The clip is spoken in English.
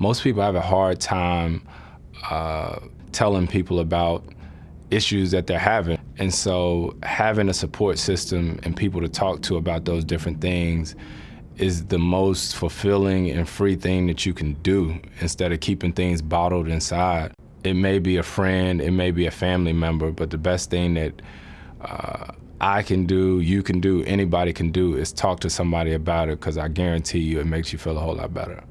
most people have a hard time uh, telling people about issues that they're having. And so having a support system and people to talk to about those different things is the most fulfilling and free thing that you can do instead of keeping things bottled inside. It may be a friend, it may be a family member, but the best thing that uh, I can do, you can do, anybody can do is talk to somebody about it because I guarantee you it makes you feel a whole lot better.